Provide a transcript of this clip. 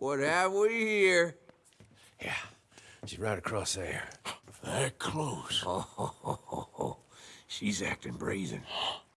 What have we here? Yeah, she's right across there. That close. Oh, she's acting brazen.